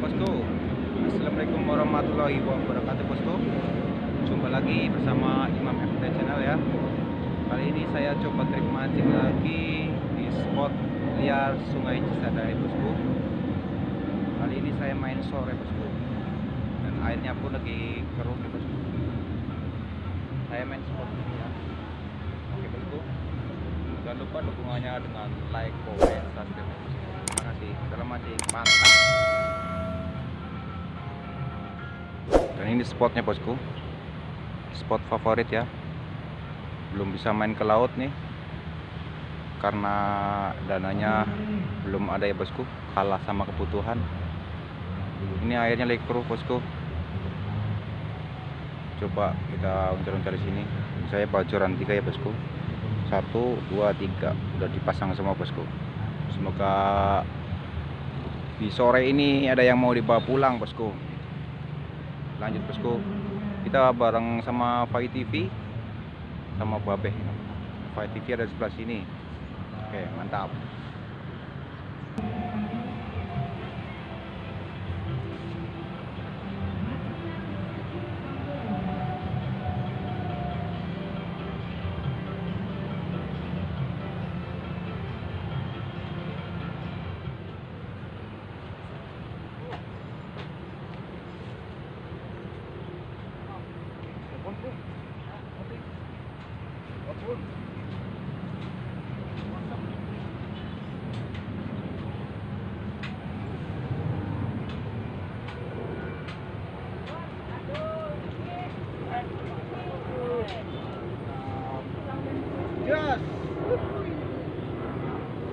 bosku Assalamualaikum warahmatullahi wabarakatuh bosku Jumpa lagi bersama Imam FT Channel ya. Kali ini saya coba trik mancing lagi Di spot liar sungai Cisadai bosku Kali ini saya main sore bosku Dan airnya pun lagi keruh ya bosku Saya main spot ini ya. Oke bosku Jangan lupa dukungannya dengan like, comment, subscribe. Terima kasih. Dalam mancing mantap ini spotnya bosku. Spot favorit ya. Belum bisa main ke laut nih. Karena dananya belum ada ya bosku. Kalah sama kebutuhan. Ini airnya lagi keruh bosku. Coba kita uncar-uncar di sini. Saya bocoran tiga ya bosku. Satu dua tiga. Udah dipasang semua bosku. Semoga di sore ini ada yang mau dibawa pulang bosku lanjut bosku kita bareng sama Fai TV sama Babe Fai TV ada di sebelah sini. Oke mantap Yes.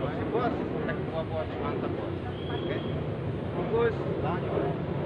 Masih bos, tek dua bos, mantap bos. Oke. Bungkus, lanjut.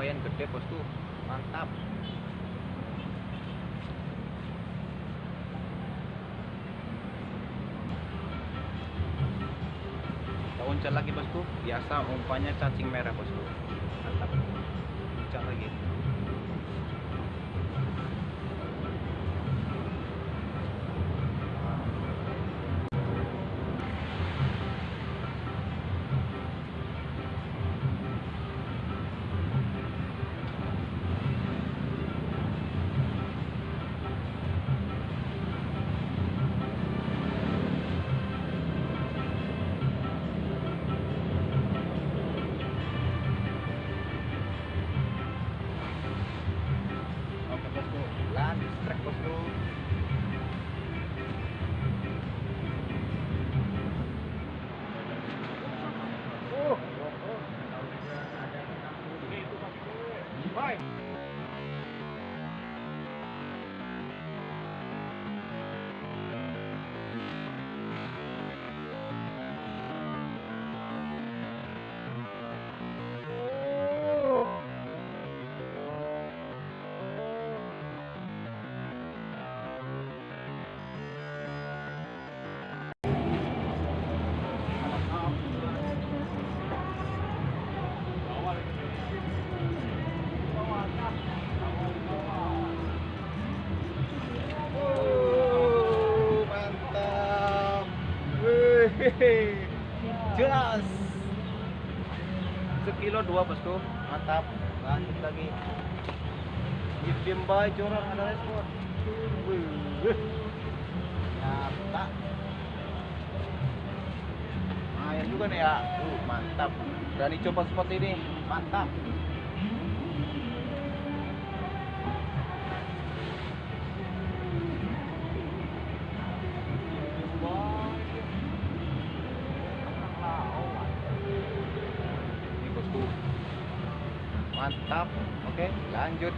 Lumayan gede bosku mantap. Kita uncal lagi bosku biasa umpannya cacing merah bosku mantap. Uncal lagi Sekilo dua bosku, mantap. Lanjut lagi. Baik jorang ada respon. Nyata. Lumayan juga nih ya. Uh, mantap. Berani coba spot ini, mantap. mantap. Oke lanjut.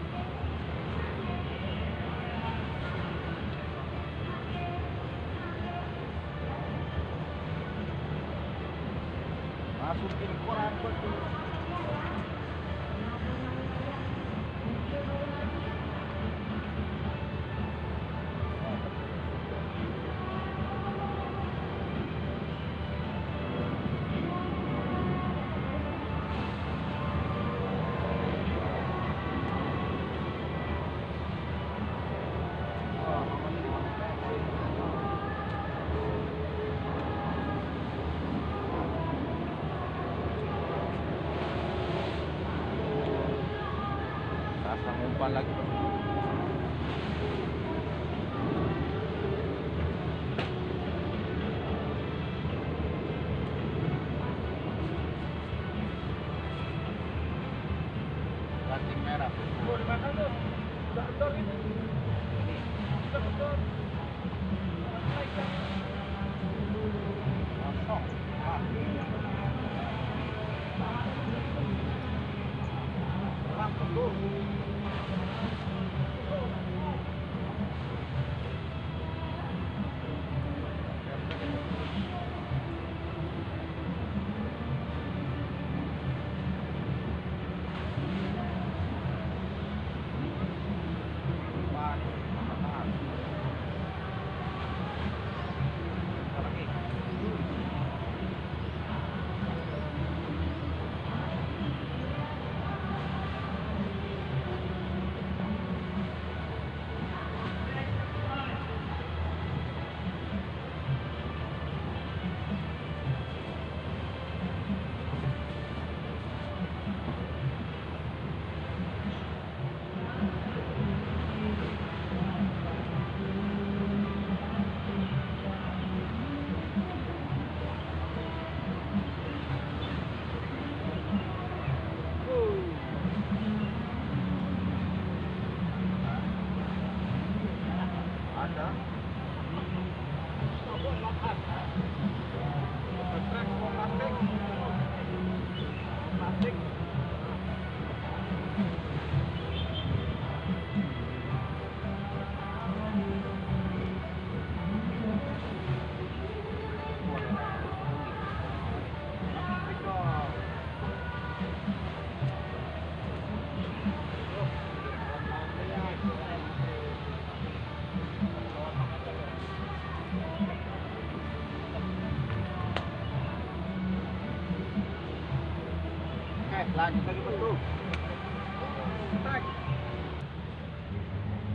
Masukin koran पालक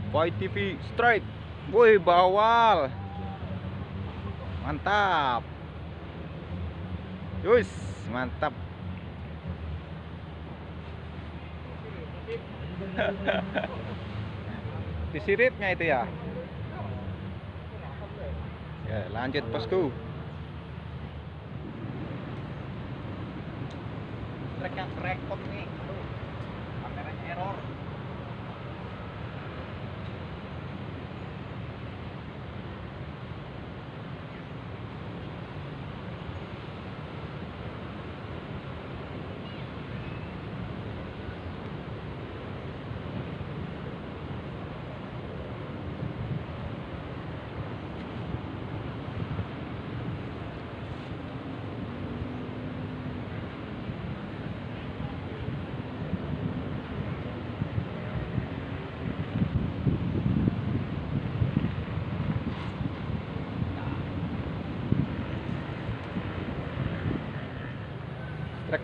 Boy TV straight. Woi, bawal. Mantap. Yus, mantap. Di siripnya itu ya. Ya, lanjut bosku. Trek yang rekod nih. Error.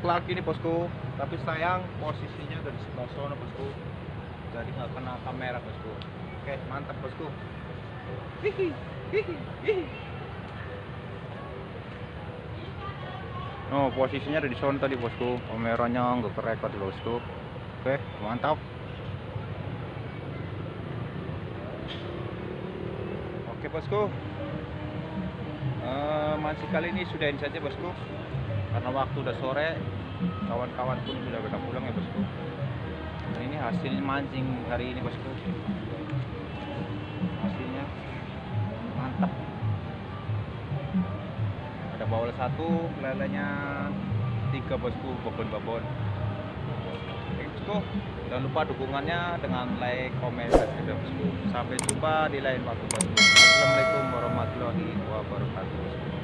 Lagi nih bosku, tapi sayang posisinya udah di sebelah sana bosku, jadi nggak kena kamera bosku. Oke, mantap bosku. Hihi. Oh, posisinya ada di sana tadi bosku, kameranya nggak kerekod bosku. Oke, mantap. Oke bosku, Eh, masih kali ini sudahin saja bosku karena waktu udah sore kawan-kawan pun sudah pada pulang ya bosku. Nah, ini hasil mancing hari ini bosku. Hasilnya mantap. Ada bawal satu lelenya tiga bosku babon-babon bosku. Jangan lupa dukungannya dengan like, komen, dan subscribe bosku. Sampai jumpa di lain waktu bosku. Assalamualaikum warahmatullahi wabarakatuh